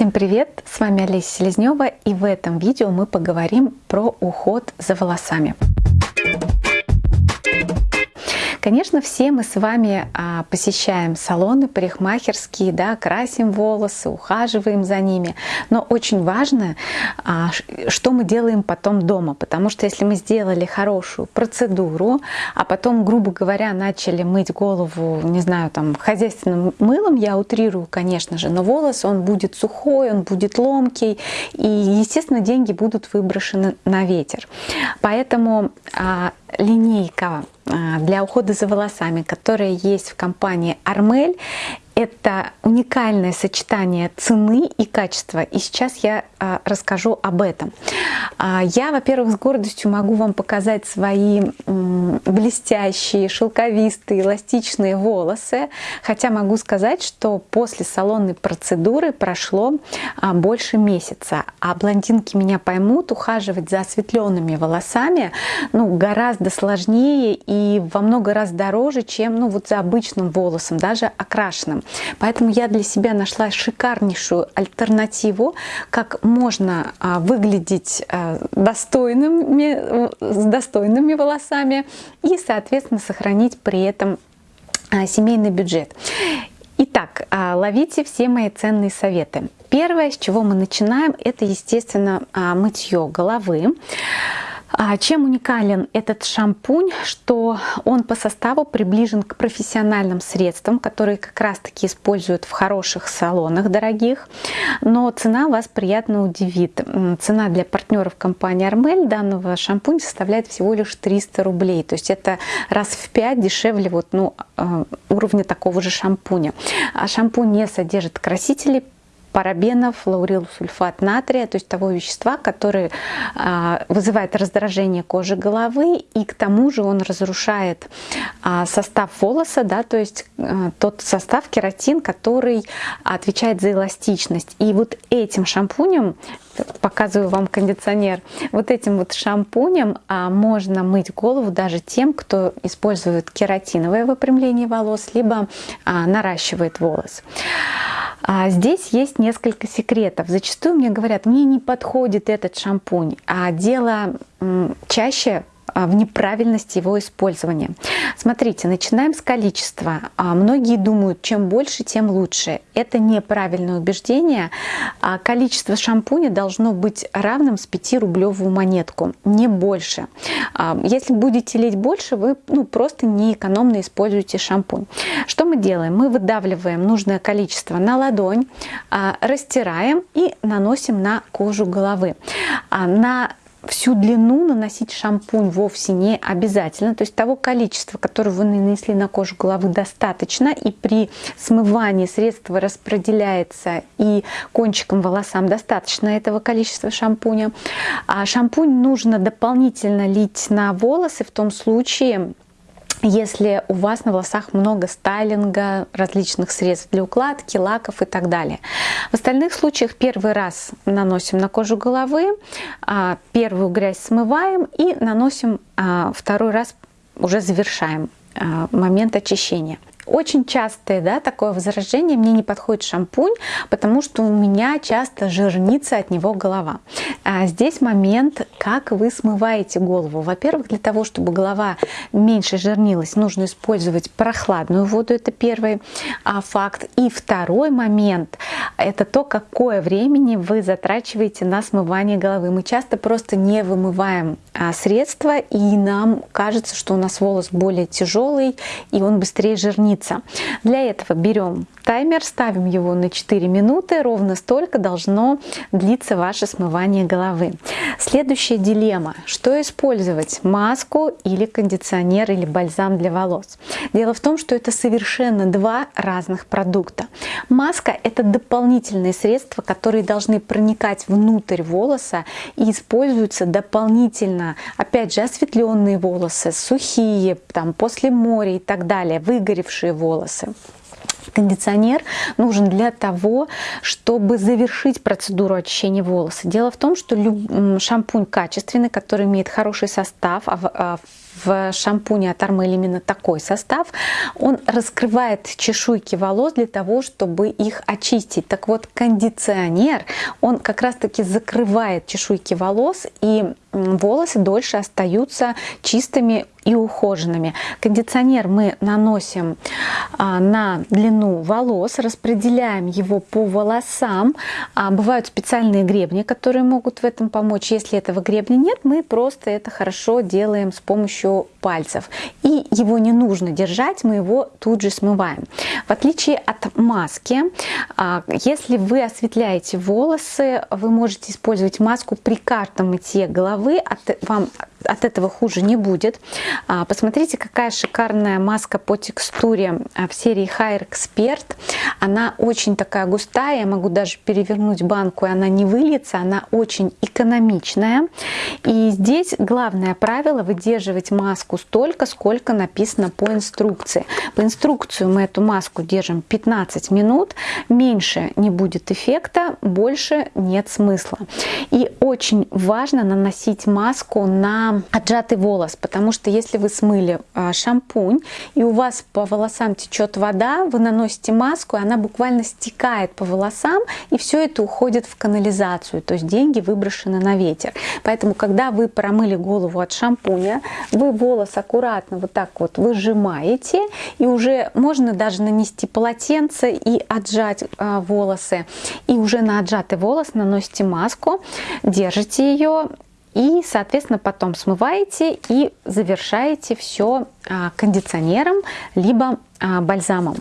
Всем привет! С вами Олеся Селезнева и в этом видео мы поговорим про уход за волосами. Конечно, все мы с вами а, посещаем салоны парикмахерские, да, красим волосы, ухаживаем за ними. Но очень важно, а, что мы делаем потом дома. Потому что если мы сделали хорошую процедуру, а потом, грубо говоря, начали мыть голову, не знаю, там, хозяйственным мылом, я утрирую, конечно же, но волос, он будет сухой, он будет ломкий, и, естественно, деньги будут выброшены на ветер. Поэтому а, линейка а, для ухода за волосами, которая есть в компании Армель, это уникальное сочетание цены и качества. И сейчас я а, расскажу об этом. А, я, во-первых, с гордостью могу вам показать свои м, блестящие, шелковистые, эластичные волосы. Хотя могу сказать, что после салонной процедуры прошло а, больше месяца. А блондинки меня поймут, ухаживать за осветленными волосами ну, гораздо сложнее и во много раз дороже, чем ну, вот за обычным волосом, даже окрашенным. Поэтому я для себя нашла шикарнейшую альтернативу, как можно а, выглядеть а, достойными, с достойными волосами и, соответственно, сохранить при этом а, семейный бюджет. Итак, ловите все мои ценные советы. Первое, с чего мы начинаем, это, естественно, мытье головы. А чем уникален этот шампунь, что он по составу приближен к профессиональным средствам, которые как раз-таки используют в хороших салонах дорогих, но цена вас приятно удивит. Цена для партнеров компании Армель данного шампуня составляет всего лишь 300 рублей, то есть это раз в 5 дешевле вот, ну, а, уровня такого же шампуня. А шампунь не содержит красителей, парабенов, лаурилсульфат натрия, то есть того вещества, которое а, вызывает раздражение кожи головы, и к тому же он разрушает а, состав волоса, да, то есть а, тот состав кератин, который отвечает за эластичность. И вот этим шампунем, показываю вам кондиционер, вот этим вот шампунем можно мыть голову даже тем, кто использует кератиновое выпрямление волос, либо наращивает волос. А здесь есть несколько секретов. Зачастую мне говорят, мне не подходит этот шампунь, а дело чаще а, в неправильности его использования. Смотрите, начинаем с количества. А, многие думают, чем больше, тем лучше. Это неправильное убеждение. А, количество шампуня должно быть равным с 5-рублевую монетку, не больше. Если будете лить больше, вы ну, просто неэкономно используете шампунь. Что мы делаем? Мы выдавливаем нужное количество на ладонь, растираем и наносим на кожу головы. На всю длину наносить шампунь вовсе не обязательно. То есть того количества, которое вы нанесли на кожу головы, достаточно. И при смывании средство распределяется и кончиком волосам достаточно этого количества шампуня. А шампунь нужно дополнительно лить на волосы в том случае, если у вас на волосах много стайлинга, различных средств для укладки, лаков и так далее. В остальных случаях первый раз наносим на кожу головы, а, первую грязь смываем и наносим а, второй раз, уже завершаем а, момент очищения. Очень частое да, такое возражение, мне не подходит шампунь, потому что у меня часто жирнится от него голова. А здесь момент, как вы смываете голову. Во-первых, для того, чтобы голова меньше жирнилась, нужно использовать прохладную воду, это первый а, факт. И второй момент, это то, какое времени вы затрачиваете на смывание головы. Мы часто просто не вымываем а, средства, и нам кажется, что у нас волос более тяжелый, и он быстрее жирнится. Для этого берем таймер, ставим его на 4 минуты, ровно столько должно длиться ваше смывание головы. Следующая дилемма, что использовать, маску или кондиционер или бальзам для волос. Дело в том, что это совершенно два разных продукта. Маска это дополнительные средства, которые должны проникать внутрь волоса и используются дополнительно, опять же, осветленные волосы, сухие, там, после моря и так далее, выгоревшие волосы. Кондиционер нужен для того, чтобы завершить процедуру очищения волоса. Дело в том, что шампунь качественный, который имеет хороший состав, а, а в шампуне от Армель именно такой состав. Он раскрывает чешуйки волос для того, чтобы их очистить. Так вот, кондиционер, он как раз-таки закрывает чешуйки волос и волосы дольше остаются чистыми и ухоженными. Кондиционер мы наносим а, на длину волос, распределяем его по волосам. А, бывают специальные гребни, которые могут в этом помочь. Если этого гребня нет, мы просто это хорошо делаем с помощью пальцев. И его не нужно держать, мы его тут же смываем. В отличие от маски, а, если вы осветляете волосы, вы можете использовать маску при каждом мытье головы, от, вам от этого хуже не будет. А, посмотрите, какая шикарная маска по текстуре а, в серии Hair Expert. Она очень такая густая, я могу даже перевернуть банку, и она не выльется, она очень экономичная. И здесь главное правило выдерживать маску столько, сколько написано по инструкции. По инструкции мы эту маску держим 15 минут, меньше не будет эффекта, больше нет смысла. И очень важно наносить маску на отжатый волос, потому что если вы смыли а, шампунь и у вас по волосам течет вода, вы наносите маску, и она буквально стекает по волосам, и все это уходит в канализацию, то есть деньги выброшены на ветер. Поэтому, когда вы промыли голову от шампуня, вы волос аккуратно вот так вот выжимаете, и уже можно даже нанести полотенце и отжать э, волосы. И уже на отжатый волос наносите маску, держите ее и, соответственно, потом смываете и завершаете все а, кондиционером, либо а, бальзамом.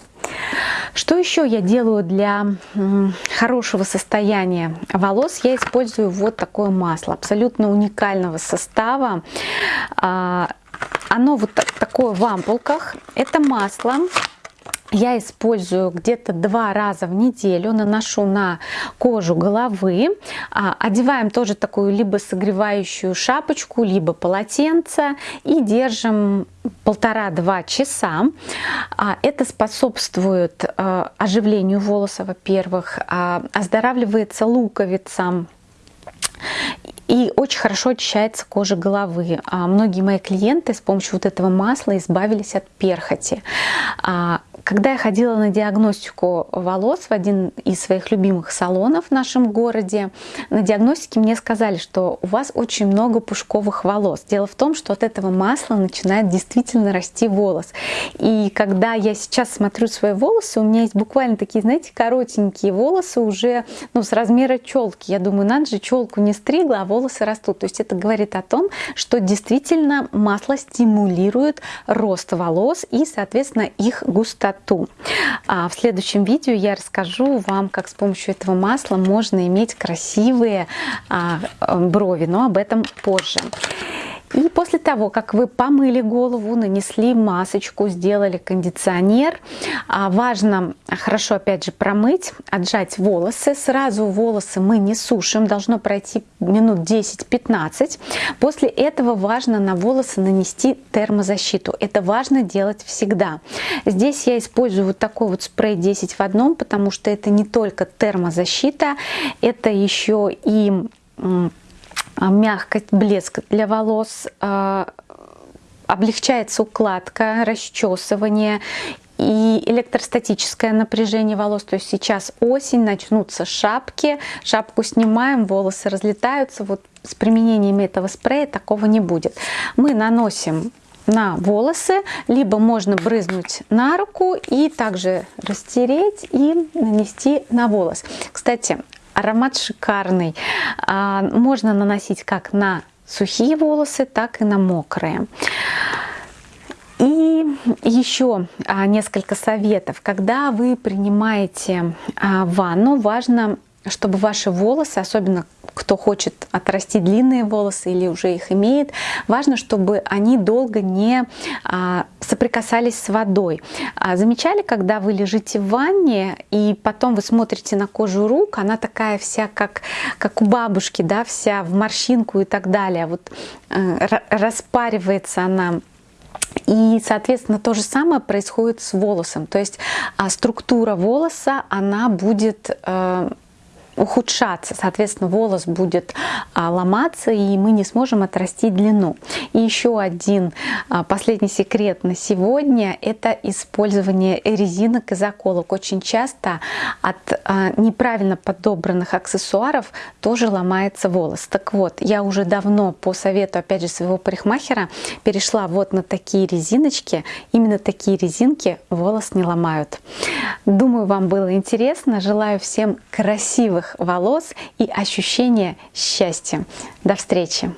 Что еще я делаю для хорошего состояния волос? Я использую вот такое масло, абсолютно уникального состава. А, оно вот такое в ампулках. Это масло я использую где-то два раза в неделю, наношу на кожу головы. А, одеваем тоже такую либо согревающую шапочку, либо полотенце и держим полтора-два часа. А, это способствует а, оживлению волоса, во-первых, оздоравливается луковица, и очень хорошо очищается кожа головы. Многие мои клиенты с помощью вот этого масла избавились от перхоти. Когда я ходила на диагностику волос в один из своих любимых салонов в нашем городе, на диагностике мне сказали, что у вас очень много пушковых волос. Дело в том, что от этого масла начинает действительно расти волос. И когда я сейчас смотрю свои волосы, у меня есть буквально такие, знаете, коротенькие волосы уже ну, с размера челки. Я думаю, надо же, челку не стригла, а волосы растут. То есть это говорит о том, что действительно масло стимулирует рост волос и, соответственно, их густоту красоту. А в следующем видео я расскажу вам, как с помощью этого масла можно иметь красивые а, брови, но об этом позже. И после того, как вы помыли голову, нанесли масочку, сделали кондиционер, а, важно хорошо опять же промыть, отжать волосы. Сразу волосы мы не сушим, должно пройти минут 10-15. После этого важно на волосы нанести термозащиту. Это важно делать всегда. Здесь я использую вот такой вот спрей 10 в одном, потому что это не только термозащита, это еще и мягкость, блеск для волос, а, облегчается укладка, расчесывание и электростатическое напряжение волос. То есть сейчас осень, начнутся шапки, шапку снимаем, волосы разлетаются. Вот с применением этого спрея такого не будет. Мы наносим на волосы, либо можно брызнуть на руку и также растереть и нанести на волос. Кстати, Аромат шикарный. А, можно наносить как на сухие волосы, так и на мокрые. И еще а, несколько советов. Когда вы принимаете а, ванну, важно чтобы ваши волосы, особенно кто хочет отрастить длинные волосы или уже их имеет, важно, чтобы они долго не соприкасались с водой. А, замечали, когда вы лежите в ванне и потом вы смотрите на кожу рук, она такая вся, как, как у бабушки, да, вся в морщинку и так далее. Вот э, распаривается она и, соответственно, то же самое происходит с волосом. То есть а, структура волоса, она будет э, ухудшаться, соответственно, волос будет а, ломаться, и мы не сможем отрастить длину. И еще один а, последний секрет на сегодня – это использование резинок и заколок. Очень часто от а, неправильно подобранных аксессуаров тоже ломается волос. Так вот, я уже давно по совету, опять же, своего парикмахера перешла вот на такие резиночки. Именно такие резинки волос не ломают. Думаю, вам было интересно. Желаю всем красивых волос и ощущения счастья. До встречи!